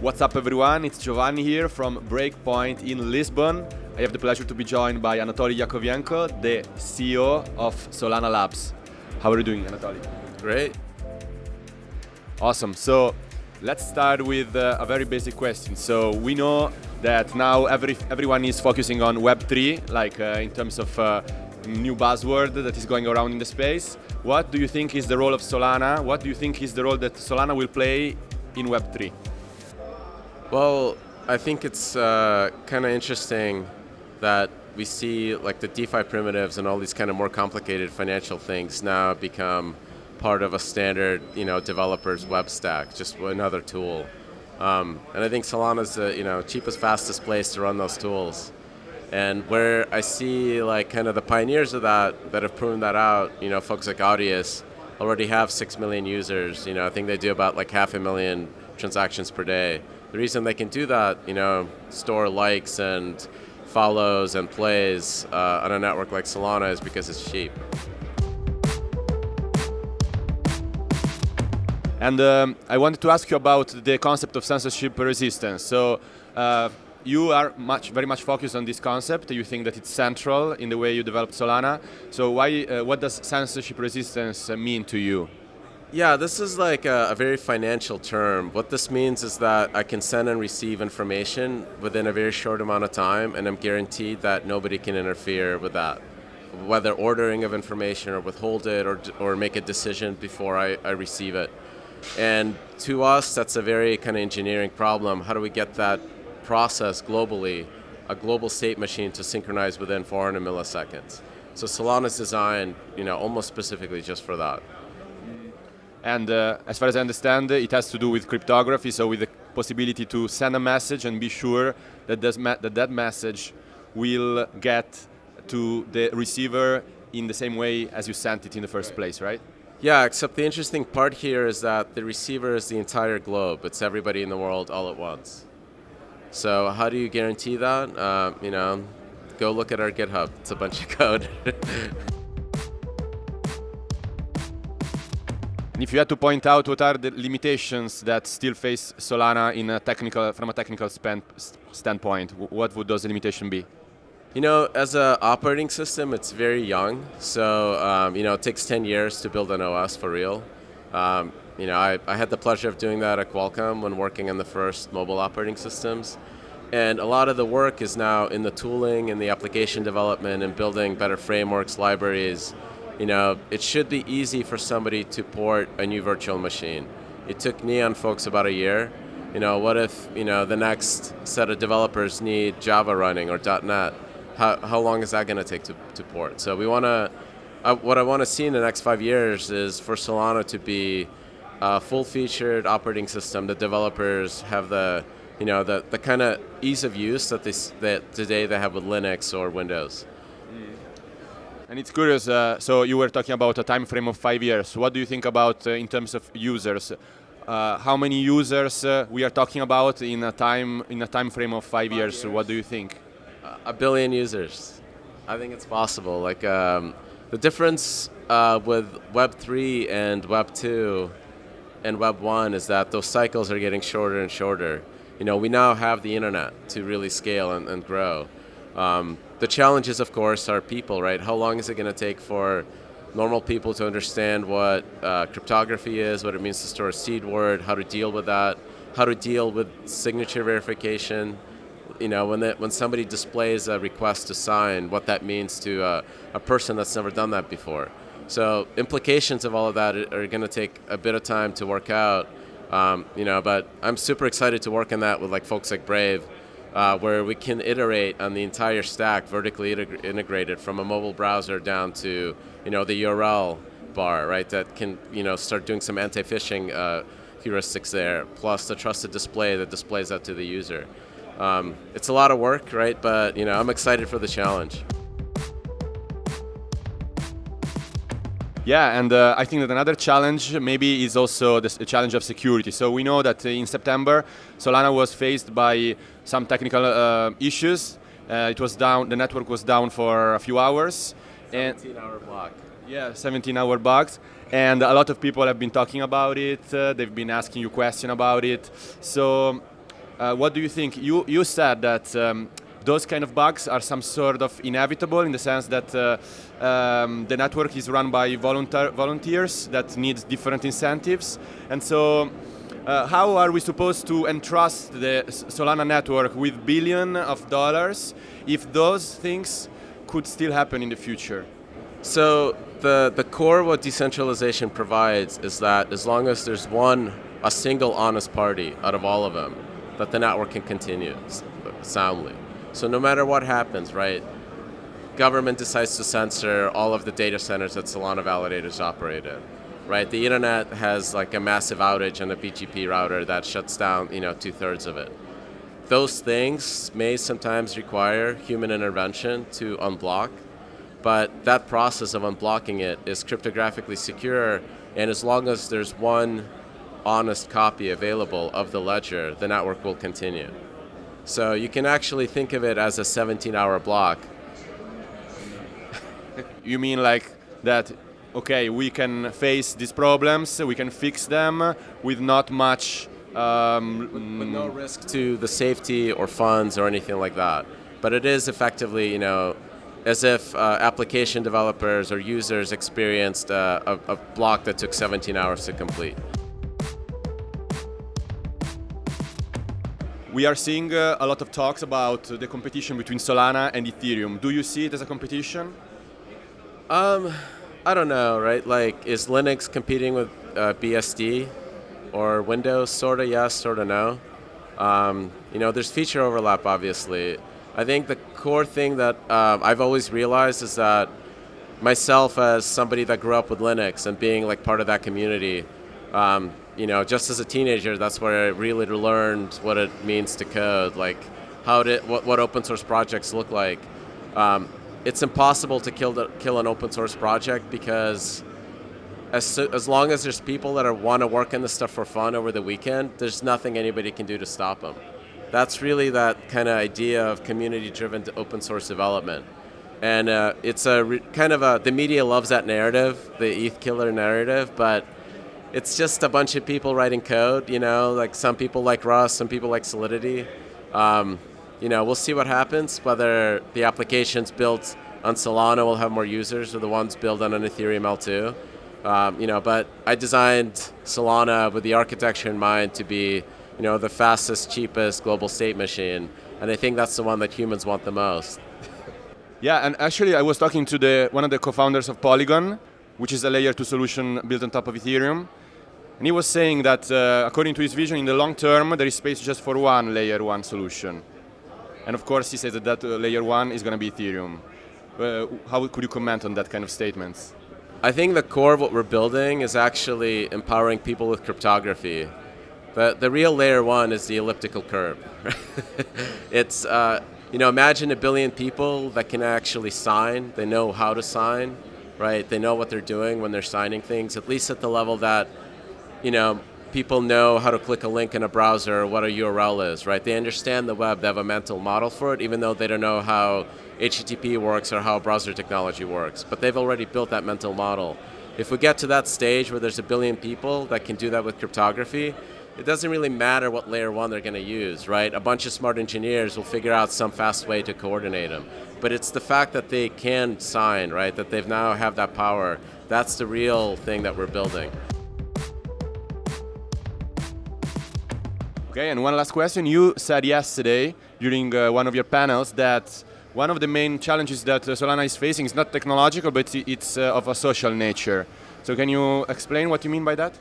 What's up everyone, it's Giovanni here from Breakpoint in Lisbon. I have the pleasure to be joined by Anatoly Yakovenko, the CEO of Solana Labs. How are you doing, Anatoly? Great. Awesome. So let's start with uh, a very basic question. So we know that now every, everyone is focusing on Web3, like uh, in terms of uh, new buzzword that is going around in the space. What do you think is the role of Solana? What do you think is the role that Solana will play in Web3? Well, I think it's uh, kind of interesting that we see like the DeFi primitives and all these kind of more complicated financial things now become part of a standard, you know, developer's web stack, just another tool. Um, and I think Solana is the you know cheapest, fastest place to run those tools. And where I see like kind of the pioneers of that that have proven that out, you know, folks like Audius already have six million users. You know, I think they do about like half a million transactions per day. The reason they can do that, you know, store likes and follows and plays uh, on a network like Solana is because it's cheap. And um, I wanted to ask you about the concept of censorship resistance. So uh, you are much, very much focused on this concept. You think that it's central in the way you developed Solana. So why, uh, what does censorship resistance uh, mean to you? Yeah, this is like a, a, very financial term. What this means is that I can send and receive information within a very short amount of time, and I'm guaranteed that nobody can interfere with that. Whether ordering of information or withhold it or, or make a decision before I, I receive it. And to us, that's a very kind of engineering problem. How do we get that process globally, a global state machine to synchronize within 400 milliseconds? So Solana is designed, you know, almost specifically just for that. And uh, as far as I understand, it has to do with cryptography, so with the possibility to send a message and be sure that that, that message will get to the receiver in the same way as you sent it in the first place, right? Yeah, except the interesting part here is that the receiver is the entire globe. It's everybody in the world all at once. So how do you guarantee that? Uh, you know, go look at our GitHub. It's a bunch of code. And if you had to point out what are the limitations that still face Solana in a technical, from a technical standpoint, what would those limitations be? You know, as an operating system, it's very young. So, um, you know, it takes 10 years to build an OS for real. Um, you know, I, I had the pleasure of doing that at Qualcomm when working on the first mobile operating systems. And a lot of the work is now in the tooling and the application development and building better frameworks, libraries. You know, it should be easy for somebody to port a new virtual machine. It took Neon folks about a year. You know, what if, you know, the next set of developers need Java running or .NET? how, how long is that going to take to, to port? So we want to, uh, what I want to see in the next five years is for Solana to be a full-featured operating system that developers have the, you know, the, the kind of ease of use that, they, that today they have with Linux or Windows. And it's curious, uh, so you were talking about a time frame of five years. What do you think about uh, in terms of users? Uh, how many users uh, we are talking about in a time in a time frame of five, five years? years? What do you think? a billion users. I think it's possible. Like um, the difference uh, with Web three and Web two and Web one is that those cycles are getting shorter and shorter. You know, we now have the internet to really scale and, and grow. Um, the challenges, of course, are people, right? How long is it going to take for normal people to understand what uh, cryptography is, what it means to store a seed word, how to deal with that, how to deal with signature verification, you know, when, the, when somebody displays a request to sign, what that means to a, a person that's never done that before. So implications of all of that are going to take a bit of time to work out, um, you know, but I'm super excited to work on that with like folks like Brave, uh, where we can iterate on the entire stack, vertically integrated from a mobile browser down to, you know, the URL bar, right, that can, you know, start doing some anti-phishing uh, heuristics there, plus the trusted display that displays that to the user. Um, it's a lot of work, right? But you know, I'm excited for the challenge. Yeah, and uh, I think that another challenge maybe is also the challenge of security. So we know that in September, Solana was faced by some technical uh, issues. Uh, it was down, the network was down for a few hours. 17 hour block. Yeah, 17 hour bugs. And a lot of people have been talking about it. Uh, they've been asking you questions about it. So uh, what do you think? You, you said that um, those kind of bugs are some sort of inevitable in the sense that uh, um, the network is run by volunteers that need different incentives. And so uh, how are we supposed to entrust the Solana network with billion of dollars if those things could still happen in the future? So the, the core what decentralization provides is that as long as there's one, a single honest party out of all of them, that the network can continue soundly. So no matter what happens, right, government decides to censor all of the data centers that Solana validators operate in, right? The internet has like a massive outage on a BGP router that shuts down, you know, two thirds of it. Those things may sometimes require human intervention to unblock, but that process of unblocking it is cryptographically secure, and as long as there's one honest copy available of the ledger, the network will continue. So you can actually think of it as a 17 hour block. you mean like that, okay, we can face these problems, we can fix them with not much. Um, with, with no risk to the safety or funds or anything like that. But it is effectively, you know, as if uh, application developers or users experienced uh, a, a block that took 17 hours to complete. We are seeing uh, a lot of talks about the competition between Solana and Ethereum. Do you see it as a competition? Um, I don't know, right? Like, is Linux competing with uh, BSD or Windows? Sorta yes, sorta no. Um, you know, there's feature overlap, obviously. I think the core thing that uh, I've always realized is that myself, as somebody that grew up with Linux and being like part of that community, um, you know, just as a teenager, that's where I really learned what it means to code, like how to, what, what open source projects look like. Um, it's impossible to kill, the, kill an open source project because as, as long as there's people that are want to work on this stuff for fun over the weekend, there's nothing anybody can do to stop them. That's really that kind of idea of community-driven open source development. And uh, it's a kind of a, the media loves that narrative, the ETH killer narrative, but it's just a bunch of people writing code, you know, like some people like Rust, some people like Solidity. Um, you know, we'll see what happens, whether the applications built on Solana will have more users or the ones built on an Ethereum L2. Um, you know, but I designed Solana with the architecture in mind to be, you know, the fastest, cheapest global state machine. And I think that's the one that humans want the most. yeah, and actually I was talking to the one of the co-founders of Polygon, which is a layer 2 solution built on top of Ethereum. And he was saying that, uh, according to his vision, in the long term, there is space just for one layer 1 solution. And of course, he says that that uh, layer 1 is going to be Ethereum. Uh, how could you comment on that kind of statements? I think the core of what we're building is actually empowering people with cryptography. But the real layer one is the elliptical curve. it's, uh, you know, imagine a billion people that can actually sign, they know how to sign, right? They know what they're doing when they're signing things, at least at the level that, you know, people know how to click a link in a browser, or what a URL is, right? They understand the web, they have a mental model for it, even though they don't know how HTTP works or how browser technology works. But they've already built that mental model. If we get to that stage where there's a billion people that can do that with cryptography, it doesn't really matter what layer one they're going to use, right? A bunch of smart engineers will figure out some fast way to coordinate them. But it's the fact that they can sign, right? That they've now have that power. That's the real thing that we're building. Okay, and one last question. You said yesterday during uh, one of your panels that one of the main challenges that uh, Solana is facing is not technological, but it's uh, of a social nature. So can you explain what you mean by that?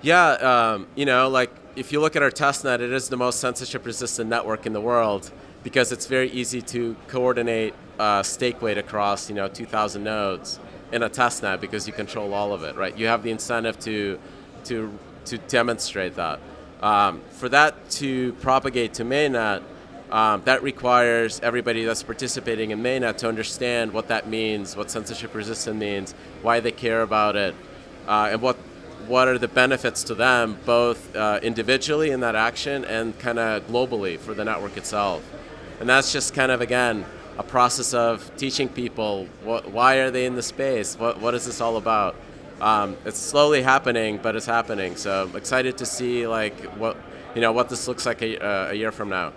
Yeah, um, you know, like if you look at our testnet, it is the most censorship resistant network in the world because it's very easy to coordinate uh, stake weight across, you know, 2,000 nodes in a testnet because you control all of it, right? You have the incentive to, to, to demonstrate that. Um, for that to propagate to mainnet, um, that requires everybody that's participating in mainnet to understand what that means, what censorship resistant means, why they care about it, uh, and what what are the benefits to them, both uh, individually in that action and kind of globally for the network itself. And that's just kind of, again, a process of teaching people what, why are they in the space, what, what is this all about. um, it's slowly happening, but it's happening. So I'm excited to see like what you know what this looks like a, uh, a year from now.